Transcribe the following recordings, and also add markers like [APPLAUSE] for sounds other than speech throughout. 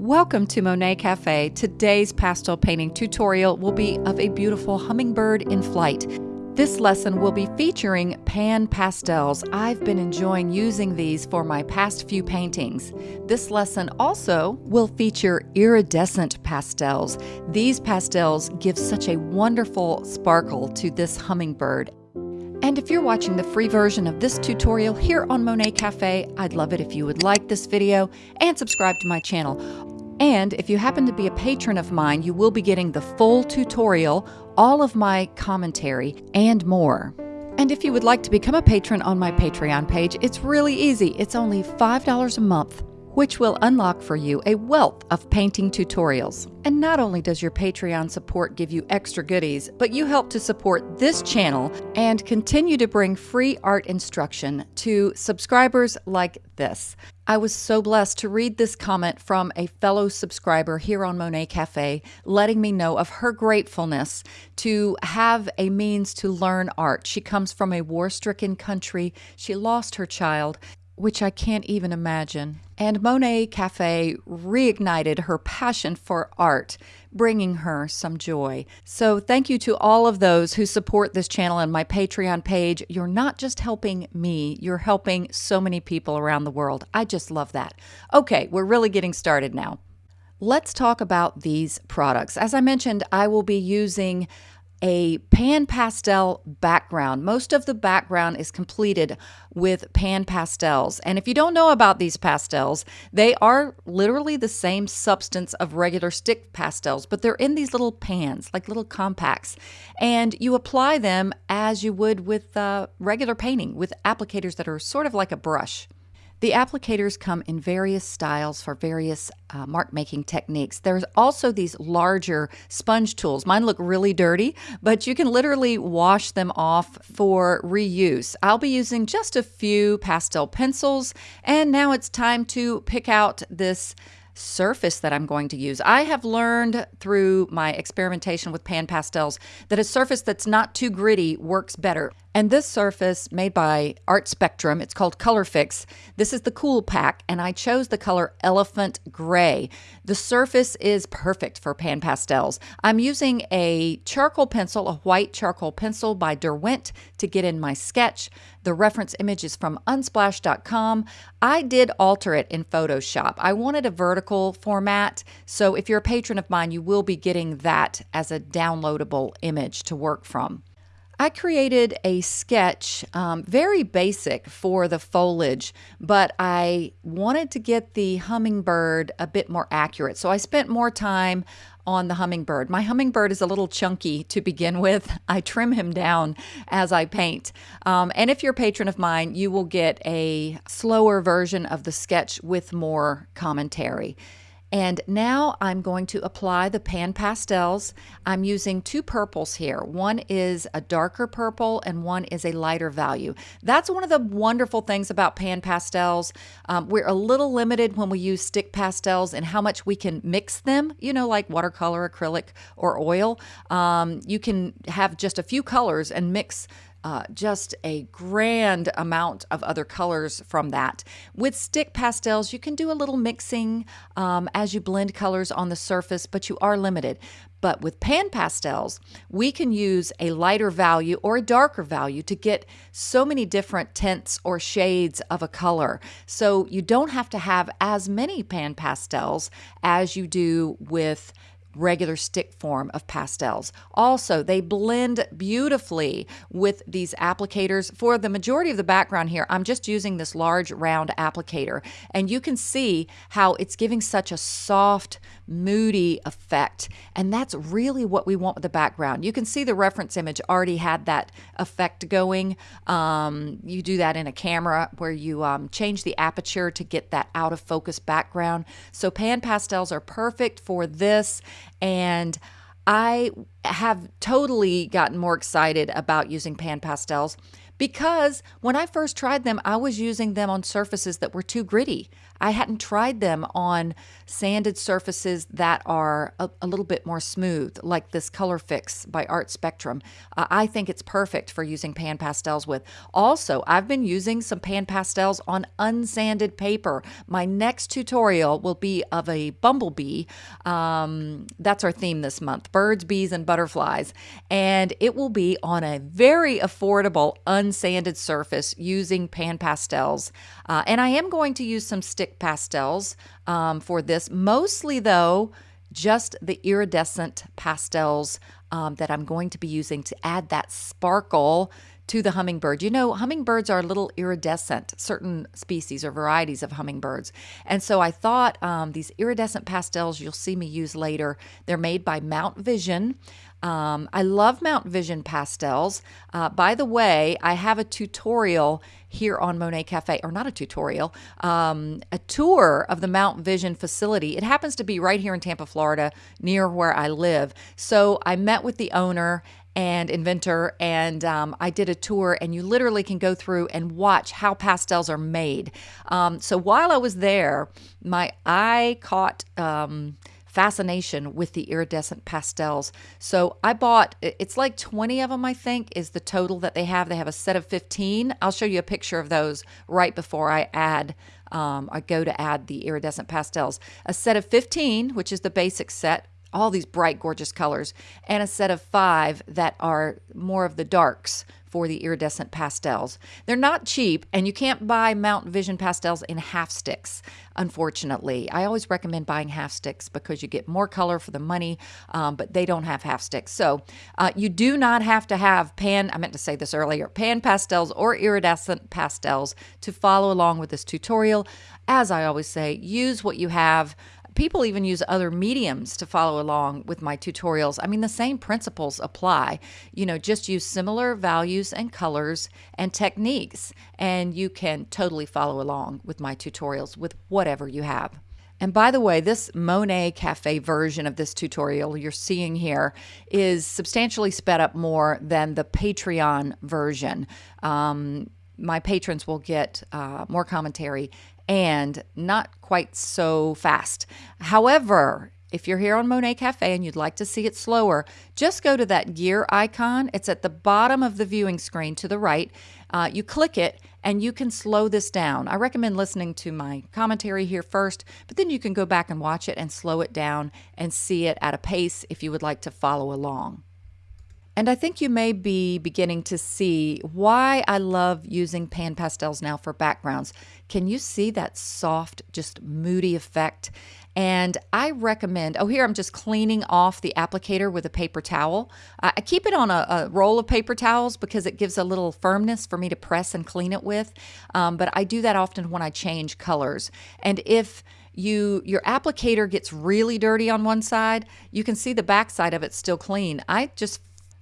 Welcome to Monet Cafe. Today's pastel painting tutorial will be of a beautiful hummingbird in flight. This lesson will be featuring pan pastels. I've been enjoying using these for my past few paintings. This lesson also will feature iridescent pastels. These pastels give such a wonderful sparkle to this hummingbird. And if you're watching the free version of this tutorial here on Monet Cafe, I'd love it if you would like this video and subscribe to my channel. And if you happen to be a patron of mine, you will be getting the full tutorial, all of my commentary, and more. And if you would like to become a patron on my Patreon page, it's really easy. It's only $5 a month which will unlock for you a wealth of painting tutorials. And not only does your Patreon support give you extra goodies, but you help to support this channel and continue to bring free art instruction to subscribers like this. I was so blessed to read this comment from a fellow subscriber here on Monet Cafe, letting me know of her gratefulness to have a means to learn art. She comes from a war stricken country. She lost her child, which I can't even imagine. And Monet Cafe reignited her passion for art, bringing her some joy. So, thank you to all of those who support this channel and my Patreon page. You're not just helping me, you're helping so many people around the world. I just love that. Okay, we're really getting started now. Let's talk about these products. As I mentioned, I will be using a pan pastel background. Most of the background is completed with pan pastels. And if you don't know about these pastels, they are literally the same substance of regular stick pastels, but they're in these little pans, like little compacts. And you apply them as you would with uh, regular painting with applicators that are sort of like a brush. The applicators come in various styles for various uh, mark making techniques. There's also these larger sponge tools. Mine look really dirty, but you can literally wash them off for reuse. I'll be using just a few pastel pencils, and now it's time to pick out this surface that I'm going to use. I have learned through my experimentation with pan pastels that a surface that's not too gritty works better. And this surface made by Art Spectrum, it's called Colourfix. This is the cool pack, and I chose the color Elephant Gray. The surface is perfect for pan pastels. I'm using a charcoal pencil, a white charcoal pencil by Derwent to get in my sketch. The reference image is from unsplash.com. I did alter it in Photoshop. I wanted a vertical format, so if you're a patron of mine, you will be getting that as a downloadable image to work from. I created a sketch, um, very basic for the foliage, but I wanted to get the hummingbird a bit more accurate. So I spent more time on the hummingbird. My hummingbird is a little chunky to begin [LAUGHS] with. I trim him down as I paint. Um, and if you're a patron of mine, you will get a slower version of the sketch with more commentary. And now I'm going to apply the pan pastels. I'm using two purples here. One is a darker purple and one is a lighter value. That's one of the wonderful things about pan pastels. Um, we're a little limited when we use stick pastels and how much we can mix them, you know, like watercolor, acrylic, or oil. Um, you can have just a few colors and mix uh, just a grand amount of other colors from that. With stick pastels, you can do a little mixing um, as you blend colors on the surface, but you are limited. But with pan pastels, we can use a lighter value or a darker value to get so many different tints or shades of a color. So you don't have to have as many pan pastels as you do with regular stick form of pastels. Also, they blend beautifully with these applicators. For the majority of the background here, I'm just using this large round applicator, and you can see how it's giving such a soft, moody effect. And that's really what we want with the background. You can see the reference image already had that effect going. Um, you do that in a camera where you um, change the aperture to get that out of focus background. So pan pastels are perfect for this and I have totally gotten more excited about using pan pastels because when I first tried them, I was using them on surfaces that were too gritty. I hadn't tried them on sanded surfaces that are a, a little bit more smooth, like this Colourfix by Art Spectrum. Uh, I think it's perfect for using pan pastels with. Also, I've been using some pan pastels on unsanded paper. My next tutorial will be of a bumblebee. Um, that's our theme this month birds, bees, and butterflies. And it will be on a very affordable unsanded surface using pan pastels. Uh, and I am going to use some stick pastels um, for this, mostly though, just the iridescent pastels um, that I'm going to be using to add that sparkle to the hummingbird. You know, hummingbirds are a little iridescent, certain species or varieties of hummingbirds. And so I thought um, these iridescent pastels you'll see me use later, they're made by Mount Vision. Um, I love Mount Vision pastels. Uh, by the way, I have a tutorial here on Monet Cafe, or not a tutorial, um, a tour of the Mount Vision facility. It happens to be right here in Tampa, Florida, near where I live. So I met with the owner and inventor and um, i did a tour and you literally can go through and watch how pastels are made. Um, so while i was there my eye caught um, fascination with the iridescent pastels. So i bought it's like 20 of them i think is the total that they have. They have a set of 15 i'll show you a picture of those right before i add um, I go to add the iridescent pastels. A set of 15, which is the basic set, all these bright, gorgeous colors, and a set of five that are more of the darks for the iridescent pastels. They're not cheap, and you can't buy Mount Vision pastels in half sticks, unfortunately. I always recommend buying half sticks because you get more color for the money, um, but they don't have half sticks. So uh, you do not have to have pan, I meant to say this earlier, pan pastels or iridescent pastels to follow along with this tutorial. As I always say, use what you have people even use other mediums to follow along with my tutorials. I mean, the same principles apply. You know, just use similar values and colors and techniques, and you can totally follow along with my tutorials with whatever you have. And by the way, this Monet Cafe version of this tutorial you're seeing here is substantially sped up more than the Patreon version. Um, my patrons will get uh, more commentary and not quite so fast. However, if you're here on Monet Cafe and you'd like to see it slower, just go to that gear icon. It's at the bottom of the viewing screen to the right. Uh, you click it and you can slow this down. I recommend listening to my commentary here first, but then you can go back and watch it and slow it down and see it at a pace if you would like to follow along. And I think you may be beginning to see why I love using pan pastels now for backgrounds. Can you see that soft, just moody effect? And I recommend, oh, here I'm just cleaning off the applicator with a paper towel. I keep it on a, a roll of paper towels because it gives a little firmness for me to press and clean it with. Um, but I do that often when I change colors. And if you your applicator gets really dirty on one side, you can see the back side of it still clean. I just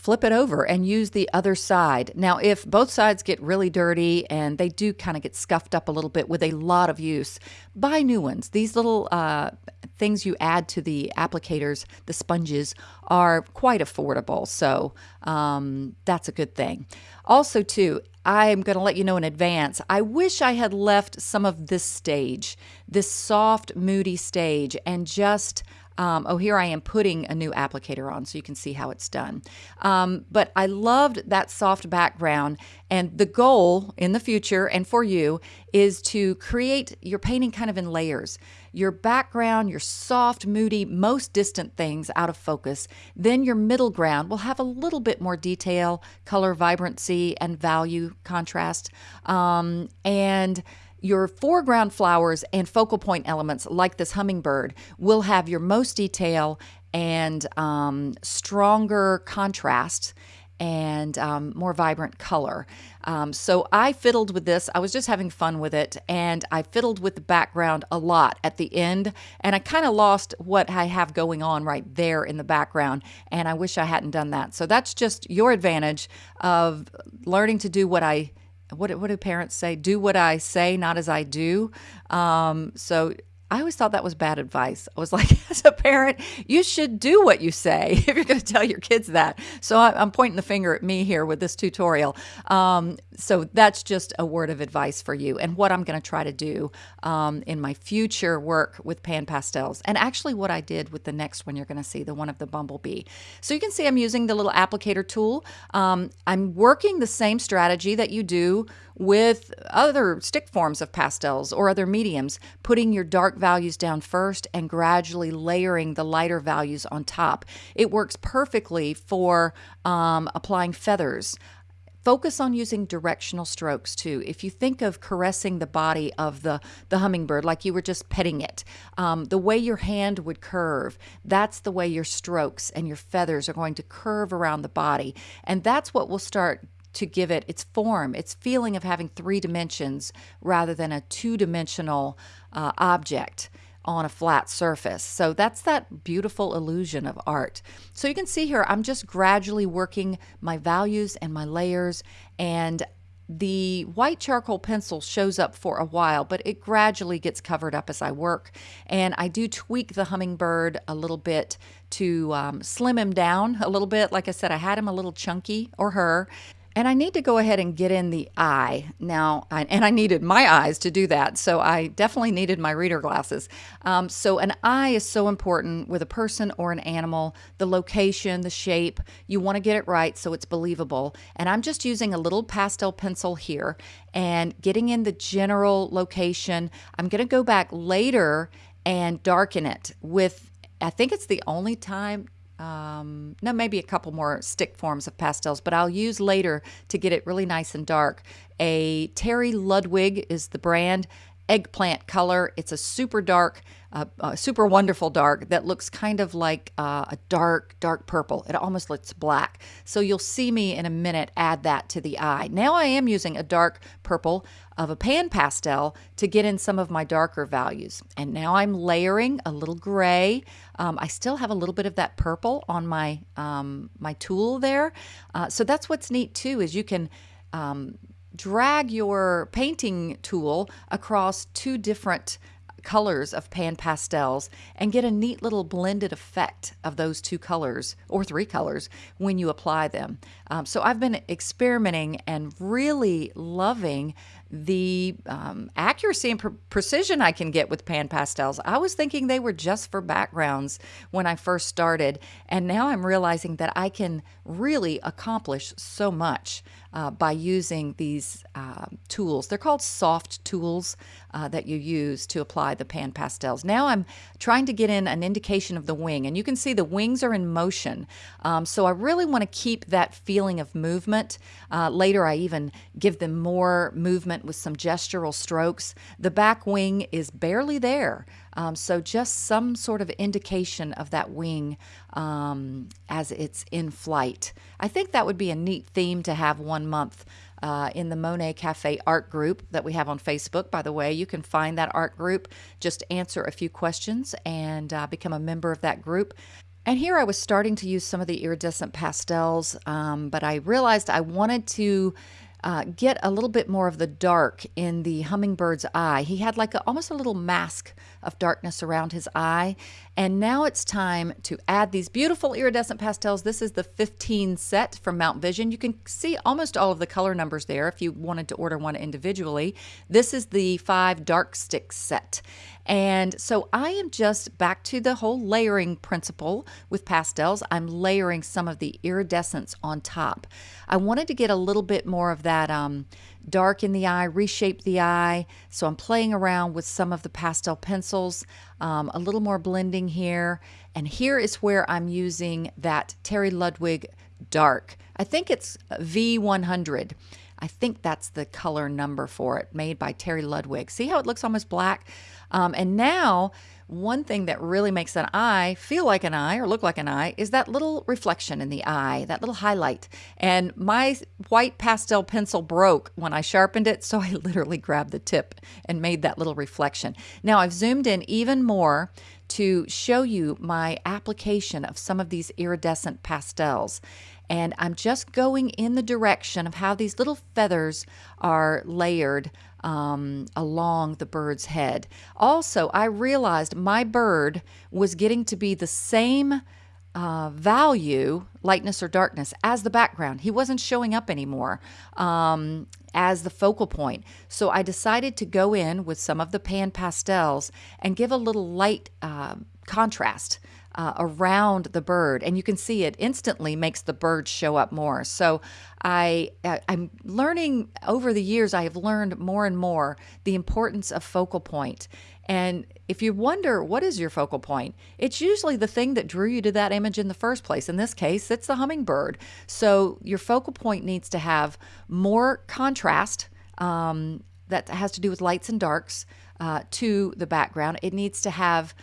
flip it over and use the other side. Now, if both sides get really dirty and they do kind of get scuffed up a little bit with a lot of use, buy new ones. These little uh, things you add to the applicators, the sponges, are quite affordable. So um, that's a good thing. Also, too, I'm going to let you know in advance. I wish I had left some of this stage, this soft, moody stage, and just um, oh, here I am putting a new applicator on so you can see how it's done. Um, but I loved that soft background. And the goal in the future and for you is to create your painting kind of in layers. Your background, your soft, moody, most distant things out of focus. Then your middle ground will have a little bit more detail, color, vibrancy, and value contrast. Um, and your foreground flowers and focal point elements, like this hummingbird, will have your most detail and um, stronger contrast and um, more vibrant color. Um, so I fiddled with this. I was just having fun with it, and I fiddled with the background a lot at the end, and I kind of lost what I have going on right there in the background, and I wish I hadn't done that. So that's just your advantage of learning to do what I what what do parents say? Do what I say, not as I do. Um, so I always thought that was bad advice. I was [LAUGHS] like, as a parent, you should do what you say [LAUGHS] if you're going to tell your kids that. So I'm pointing the finger at me here with this tutorial. Um, so that's just a word of advice for you and what I'm going to try to do um, in my future work with pan pastels. And actually, what I did with the next one you're going to see, the one of the bumblebee. So you can see I'm using the little applicator tool. Um, I'm working the same strategy that you do with other stick forms of pastels or other mediums, putting your dark values down first and gradually layering the lighter values on top. It works perfectly for um, applying feathers. Focus on using directional strokes too. If you think of caressing the body of the, the hummingbird like you were just petting it, um, the way your hand would curve, that's the way your strokes and your feathers are going to curve around the body. And that's what will start to give it its form, its feeling of having three dimensions rather than a two dimensional uh, object on a flat surface. So that's that beautiful illusion of art. So you can see here, I'm just gradually working my values and my layers and the white charcoal pencil shows up for a while, but it gradually gets covered up as I work. And I do tweak the hummingbird a little bit to um, slim him down a little bit. Like I said, I had him a little chunky, or her. And I need to go ahead and get in the eye now, and I needed my eyes to do that. So I definitely needed my reader glasses. Um, so an eye is so important with a person or an animal. The location, the shape, you want to get it right so it's believable. And I'm just using a little pastel pencil here and getting in the general location. I'm going to go back later and darken it with, I think it's the only time um, no, maybe a couple more stick forms of pastels, but I'll use later to get it really nice and dark. A Terry Ludwig is the brand eggplant color. It's a super dark, uh, uh, super wonderful dark that looks kind of like uh, a dark, dark purple. It almost looks black. So you'll see me in a minute add that to the eye. Now I am using a dark purple of a pan pastel to get in some of my darker values. And now I'm layering a little gray. Um, I still have a little bit of that purple on my, um, my tool there. Uh, so that's what's neat too, is you can um, drag your painting tool across two different colors of pan pastels and get a neat little blended effect of those two colors or three colors when you apply them. Um, so I've been experimenting and really loving the um, accuracy and pre precision I can get with pan pastels. I was thinking they were just for backgrounds when I first started, and now I'm realizing that I can really accomplish so much uh, by using these uh, tools. They're called Sofft tools uh, that you use to apply the pan pastels. Now I'm trying to get in an indication of the wing, and you can see the wings are in motion. Um, so I really want to keep that feeling of movement. Uh, later, I even give them more movement with some gestural strokes. The back wing is barely there. Um, so just some sort of indication of that wing um, as it's in flight. I think that would be a neat theme to have one month uh, in the Monet Cafe art group that we have on Facebook. By the way, you can find that art group, just answer a few questions and uh, become a member of that group. And here I was starting to use some of the iridescent pastels, um, but I realized I wanted to uh, get a little bit more of the dark in the hummingbird's eye. He had like a, almost a little mask of darkness around his eye. And now it's time to add these beautiful iridescent pastels. This is the 15 set from Mount Vision. You can see almost all of the color numbers there if you wanted to order one individually. This is the five dark stick set. And so I am just back to the whole layering principle with pastels. I'm layering some of the iridescence on top. I wanted to get a little bit more of that um, dark in the eye, reshape the eye. So I'm playing around with some of the pastel pencils, um, a little more blending here. And here is where I'm using that Terry Ludwig dark. I think it's V100. I think that's the color number for it, made by Terry Ludwig. See how it looks almost black? Um, and now one thing that really makes an eye feel like an eye or look like an eye is that little reflection in the eye, that little highlight. And my white pastel pencil broke when I sharpened it, so [LAUGHS] I literally grabbed the tip and made that little reflection. Now I've zoomed in even more to show you my application of some of these iridescent pastels. And I'm just going in the direction of how these little feathers are layered um, along the bird's head. Also, I realized my bird was getting to be the same uh, value, lightness or darkness, as the background. He wasn't showing up anymore um, as the focal point. So I decided to go in with some of the pan pastels and give a little light uh, contrast uh, around the bird and you can see it instantly makes the bird show up more. So I, i'm learning over the years i have learned more and more the importance of focal point. And if you wonder what is your focal point? It's usually the thing that drew you to that image in the first place. In this case it's the hummingbird. So your focal point needs to have more contrast um, that has to do with lights and darks uh, to the background. It needs to have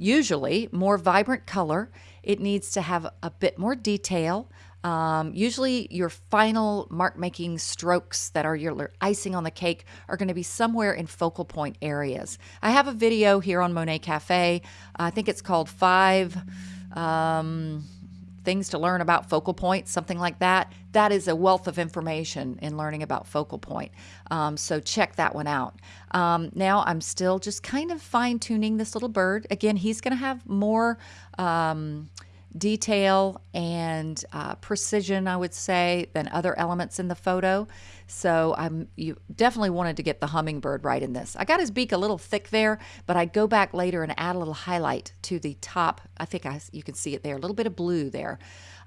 usually more vibrant color. It needs to have a bit more detail. Um, usually, your final mark making strokes that are your icing on the cake are going to be somewhere in focal point areas. I have a video here on Monet Cafe. I think it's called Five. Um, things to learn about focal points, something like that. That is a wealth of information in learning about focal point. Um, so check that one out. Um, now I'm still just kind of fine tuning this little bird. Again, he's going to have more. Um, detail and uh, precision, I would say, than other elements in the photo. So I'm you definitely wanted to get the hummingbird right in this. I got his beak a little thick there, but I go back later and add a little highlight to the top. I think I, you can see it there, a little bit of blue there.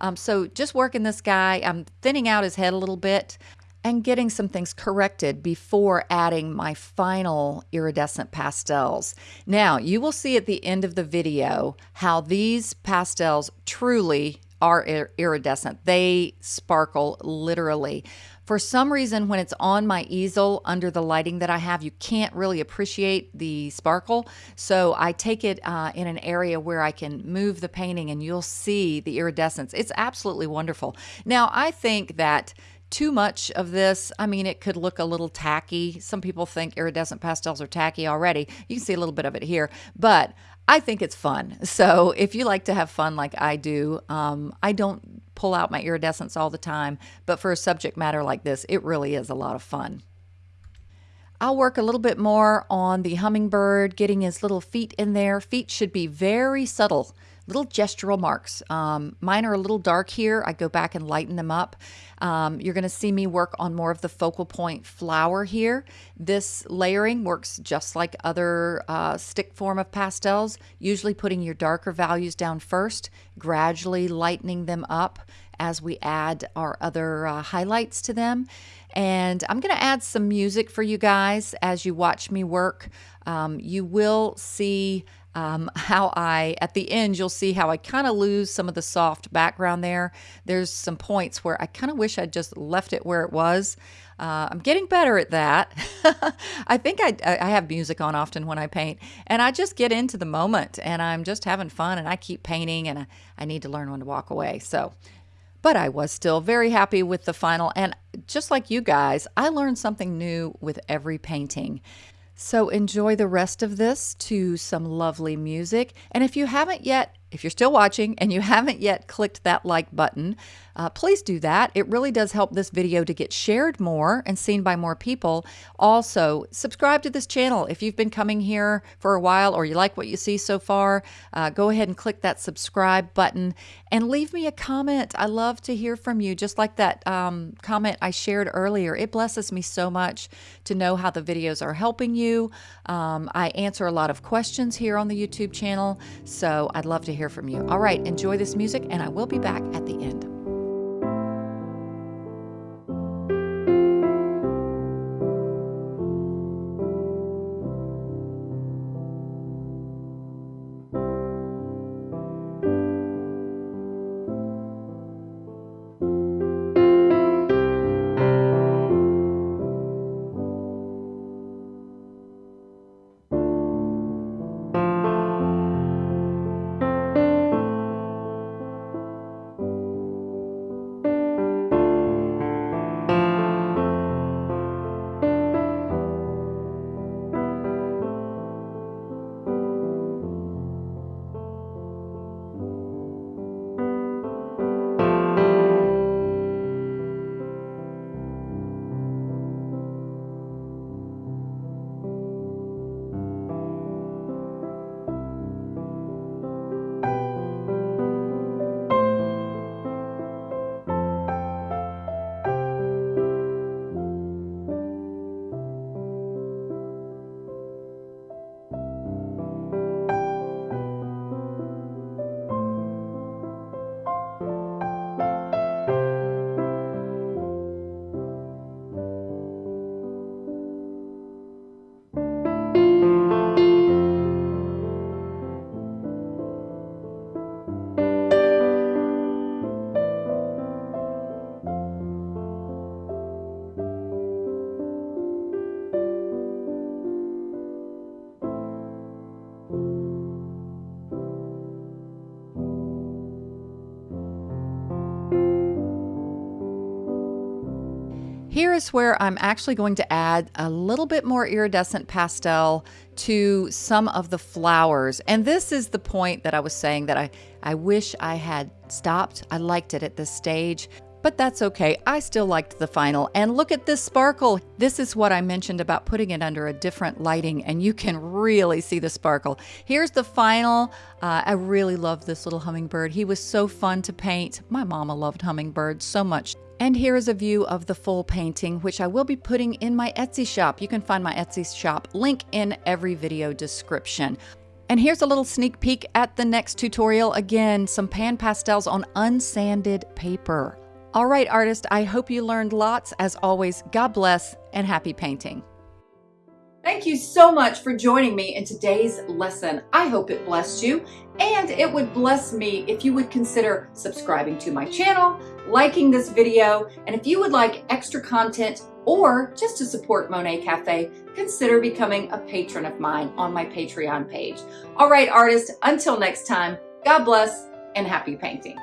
Um, so just working this guy, I'm thinning out his head a little bit and getting some things corrected before adding my final iridescent pastels. Now, you will see at the end of the video how these pastels truly are iridescent. They sparkle literally. For some reason, when it's on my easel under the lighting that I have, you can't really appreciate the sparkle. So I take it uh, in an area where I can move the painting and you'll see the iridescence. It's absolutely wonderful. Now, I think that too much of this, I mean, it could look a little tacky. Some people think iridescent pastels are tacky already. You can see a little bit of it here, but I think it's fun. So if you like to have fun like I do, um, I don't pull out my iridescence all the time, but for a subject matter like this, it really is a lot of fun. I'll work a little bit more on the hummingbird, getting his little feet in there. Feet should be very subtle little gestural marks. Um, mine are a little dark here. I go back and lighten them up. Um, you're going to see me work on more of the focal point flower here. This layering works just like other uh, stick form of pastels, usually putting your darker values down first, gradually lightening them up as we add our other uh, highlights to them. And I'm going to add some music for you guys as you watch me work. Um, you will see um, [LAUGHS] how I, at the end, you'll see how I kind of lose some of the soft background there. There's some points where I kind of wish I'd just left it where it was. Uh, I'm getting better at that. [LAUGHS] I think I, I have music on often when I paint, and I just get into the moment and I'm just having fun and I keep painting and I, I need to learn when to walk away. So, but I was still very happy with the final. And just like you guys, I learned something new with every painting. So enjoy the rest of this to some lovely music. And if you haven't yet if you're still watching and you [LAUGHS] haven't yet clicked that like button, uh, please do that. It really does help this video to get shared more and seen by more people. Also, subscribe to this channel. If you've been coming here for a while or you like what you see so far, uh, go ahead and click that subscribe button and leave me a comment. I love to hear from you, just like that um, comment I shared earlier. It blesses me so much to know how the videos are helping you. Um, I answer a lot of questions here on the YouTube channel, so I'd love to hear hear from you. All right, enjoy this music, and I will be back at the end. Here is where I'm actually going to add a little bit more iridescent pastel to some of the flowers. And this is the point that I was saying that I, I wish I had stopped. I liked it at this stage, but that's okay. I still liked the final. And look at this sparkle. This is what I mentioned about putting it under a different lighting and you can really see the sparkle. Here's the final. Uh, I really love this little hummingbird. He was so fun to paint. My mama loved hummingbirds so much. And here is a view of the full painting, which I will be putting in my Etsy shop. You can find my Etsy shop link in every video description. And here's a little sneak peek at the next tutorial. Again, some pan pastels on unsanded paper. All right, artist, I hope you learned lots. As always, God bless and happy painting. Thank you so much for joining me in today's lesson. I hope it blessed you and it would bless me if you would consider subscribing to my channel, liking this video, and if you would like extra content or just to support Monet Cafe, consider becoming a patron of mine on my Patreon page. All right, artists, until next time, God bless and happy painting.